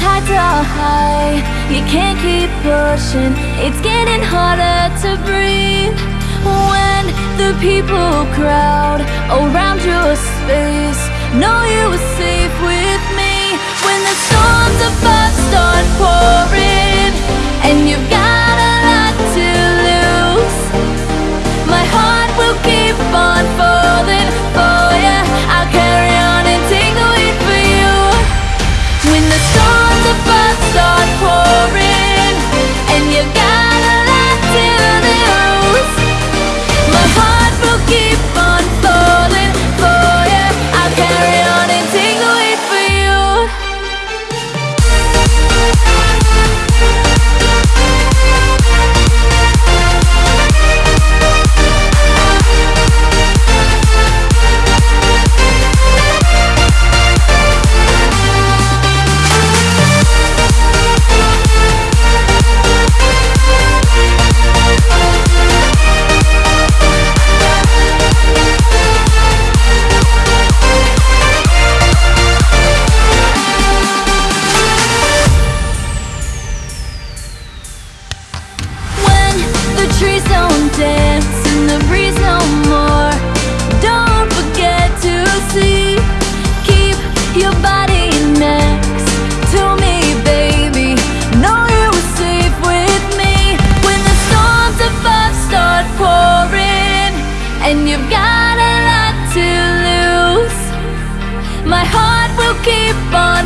tides are high You can't keep pushing. It's getting harder to breathe When the people crowd Around your space. Know you are safe with me When the storms above start pouring. And you've got a lot to lose. My heart will keep on